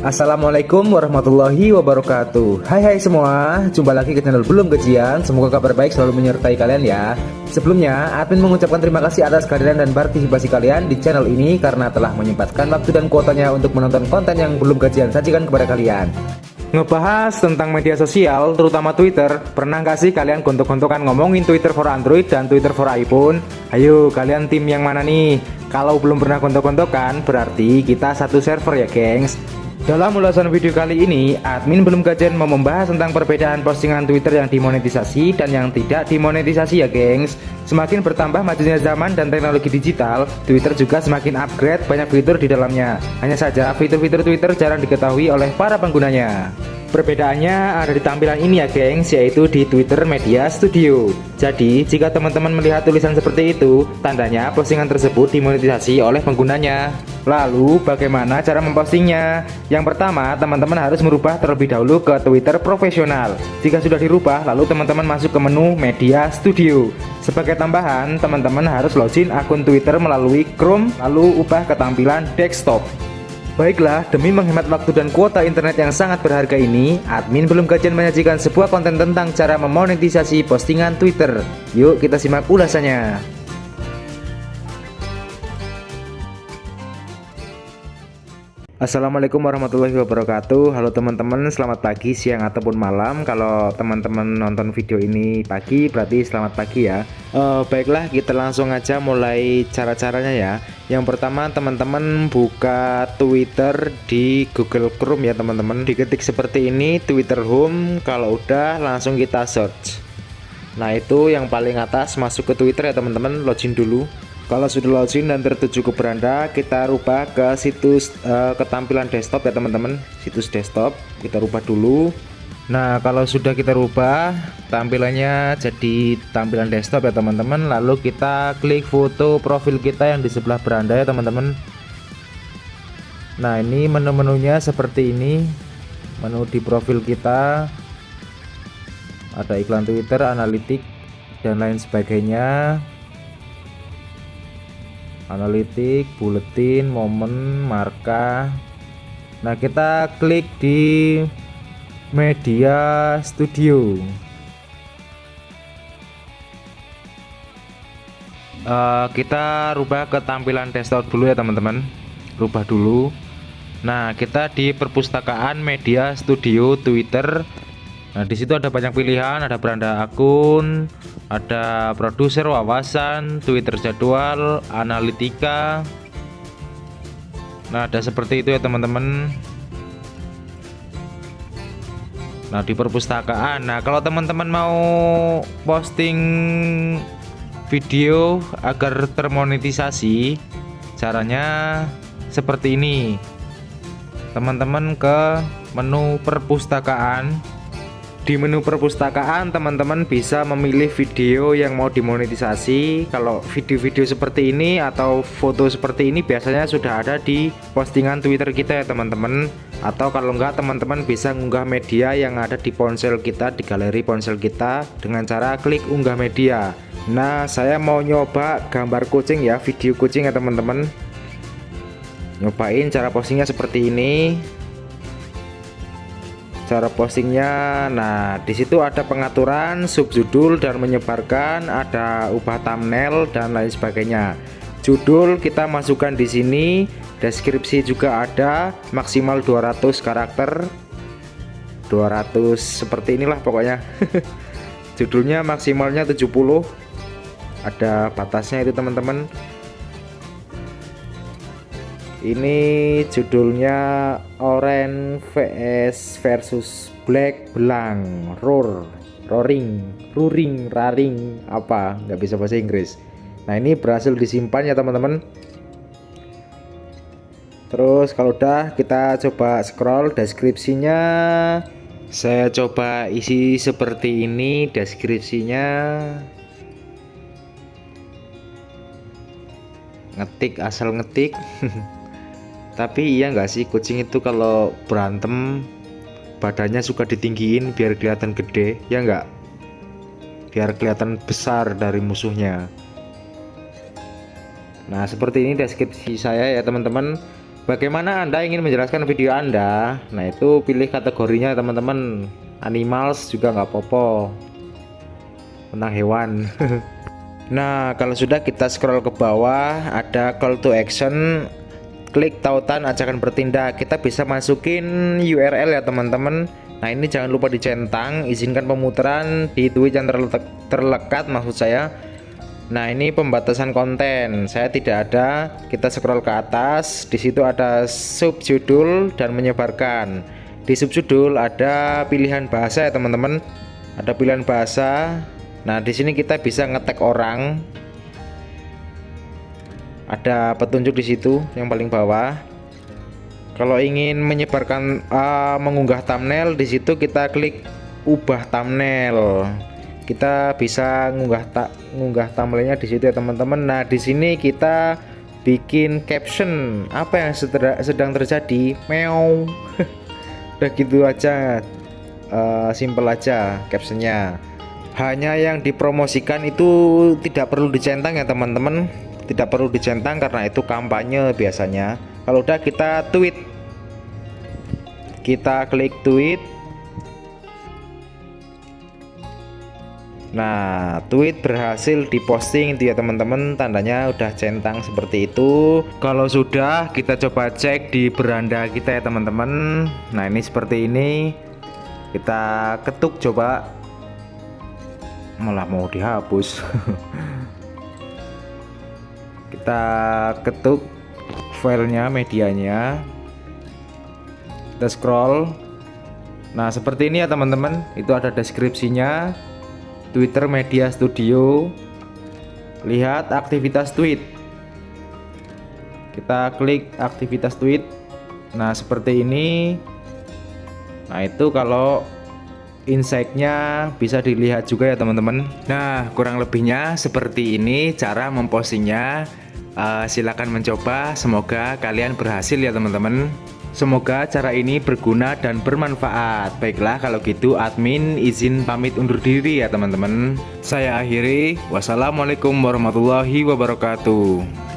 Assalamualaikum warahmatullahi wabarakatuh. Hai hai semua. Jumpa lagi ke channel Belum Gajian Semoga kabar baik selalu menyertai kalian ya. Sebelumnya admin mengucapkan terima kasih atas kehadiran dan partisipasi kalian di channel ini Karena telah menyempatkan waktu dan kuotanya untuk menonton konten yang belum gajian sajikan kepada kalian. Ngebahas tentang media sosial, terutama Twitter. Pernah gak sih kalian gontok-gontokan ngomongin Twitter for Android dan Twitter for iPhone? Ayo kalian tim yang mana nih? Kalau belum pernah gontok-gontokan berarti kita satu server ya gengs dalam ulasan video kali ini, admin belum kajian mau membahas tentang perbedaan postingan Twitter yang dimonetisasi dan yang tidak dimonetisasi ya gengs. Semakin bertambah majunya zaman dan teknologi digital, Twitter juga semakin upgrade banyak fitur di dalamnya. Hanya saja fitur-fitur Twitter jarang diketahui oleh para penggunanya Perbedaannya ada di tampilan ini ya gengs, yaitu di Twitter Media Studio. Jadi, jika teman-teman melihat tulisan seperti itu, tandanya postingan tersebut dimonetisasi oleh penggunanya. Lalu, bagaimana cara mempostingnya? Yang pertama, teman-teman harus merubah terlebih dahulu ke Twitter profesional. Jika sudah dirubah, lalu teman-teman masuk ke menu Media Studio. Sebagai tambahan, teman-teman harus login akun Twitter melalui Chrome, lalu ubah ke tampilan desktop. Baiklah, demi menghemat waktu dan kuota internet yang sangat berharga ini, admin belum kajian menyajikan sebuah konten tentang cara memonetisasi postingan Twitter. Yuk kita simak ulasannya. Assalamualaikum warahmatullahi wabarakatuh. Halo teman-teman selamat pagi siang ataupun malam. Kalau teman-teman nonton video ini pagi berarti selamat pagi ya. Uh, Baiklah kita langsung aja mulai cara-caranya ya. Yang pertama teman-teman buka Twitter di Google Chrome ya teman-teman. Diketik seperti ini Twitter Home. Kalau udah langsung kita search. Nah itu yang paling atas masuk ke Twitter ya teman-teman. Login dulu kalau sudah login dan tertuju ke beranda, kita rubah ke situs uh, ketampilan desktop ya teman-teman. Situs desktop kita rubah dulu. Nah, kalau sudah kita rubah tampilannya jadi tampilan desktop ya teman-teman. Lalu kita klik foto profil kita yang di sebelah beranda ya teman-teman. Nah, ini menu-menunya seperti ini. Menu di profil kita ada iklan Twitter, analitik dan lain sebagainya analitik buletin momen marka nah kita klik di media studio. Uh, kita rubah ke tampilan desktop dulu ya teman-teman. Rubah dulu. Nah kita di perpustakaan media studio twitter. Nah, di situ ada banyak pilihan, ada beranda akun, ada produser wawasan, Twitter jadwal, analitika. Nah, ada seperti itu ya, teman-teman. Nah, di perpustakaan. Nah, kalau teman-teman mau posting video agar termonetisasi, caranya seperti ini. Teman-teman ke menu perpustakaan di menu perpustakaan teman-teman bisa memilih video yang mau dimonetisasi. Kalau video-video seperti ini atau foto seperti ini biasanya sudah ada di postingan twitter kita ya teman-teman. Atau kalau enggak teman-teman bisa unggah media yang ada di ponsel kita di galeri ponsel kita. Dengan cara klik unggah media. Nah saya mau nyoba gambar kucing ya video kucing ya teman-teman. Nyobain cara postingnya seperti ini cara postingnya. Nah di situ ada pengaturan subjudul dan menyebarkan ada ubah thumbnail dan lain sebagainya. Judul kita masukkan di sini deskripsi juga ada maksimal 200 karakter. 200 seperti inilah pokoknya. Judulnya maksimalnya 70 ada batasnya itu teman-teman ini judulnya Orange vs versus Black Belang Roar Roaring Ruring Raring apa? Nggak bisa bahasa Inggris. Nah ini berhasil disimpan ya teman-teman. Terus kalau udah kita coba scroll deskripsinya. Saya coba isi seperti ini deskripsinya. Ngetik asal ngetik tapi iya nggak sih kucing itu kalau berantem badannya suka ditinggiin biar kelihatan gede ya nggak? Biar kelihatan besar dari musuhnya. Nah seperti ini deskripsi saya ya teman-teman. Bagaimana anda ingin menjelaskan video anda? Nah itu pilih kategorinya teman-teman. Animals juga nggak popo tentang hewan. Nah kalau sudah kita scroll ke bawah ada call to action klik tautan ajakan bertindak. Kita bisa masukin URL ya teman-teman. Nah ini jangan lupa dicentang izinkan pemutaran di tweet yang terlekat maksud saya. Nah ini pembatasan konten. Saya tidak ada. Kita scroll ke atas. Di situ ada subjudul dan menyebarkan. Di subjudul ada pilihan bahasa ya teman-teman. Ada pilihan bahasa. Nah di sini kita bisa ngetek orang ada petunjuk di situ yang paling bawah. Kalau ingin menyebarkan uh, mengunggah thumbnail di situ kita klik ubah thumbnail. Kita bisa ngunggah tak ngunggah thumbnailnya di situ ya teman-teman. Nah di sini kita bikin caption. Apa yang sedang terjadi? Meow. Udah gitu aja. Uh, simple aja captionnya. Hanya yang dipromosikan itu tidak perlu dicentang ya teman-teman tidak perlu dicentang karena itu kampanye biasanya kalau udah kita tweet kita klik tweet Nah, tweet berhasil diposting itu ya teman-teman, tandanya udah centang seperti itu. Kalau sudah, kita coba cek di beranda kita ya teman-teman. Nah, ini seperti ini. Kita ketuk coba. Malah mau dihapus. kita ketuk filenya, medianya. Kita scroll. Nah, seperti ini ya teman-teman. Itu ada deskripsinya Twitter Media Studio lihat aktivitas tweet kita klik aktivitas tweet nah seperti ini nah itu kalau insightnya bisa dilihat juga ya teman-teman nah kurang lebihnya seperti ini cara mempostingnya uh, silahkan mencoba semoga kalian berhasil ya teman-teman Semoga cara ini berguna dan bermanfaat. Baiklah kalau gitu admin izin pamit undur diri ya teman-teman. Saya akhiri. Wassalamualaikum warahmatullahi wabarakatuh.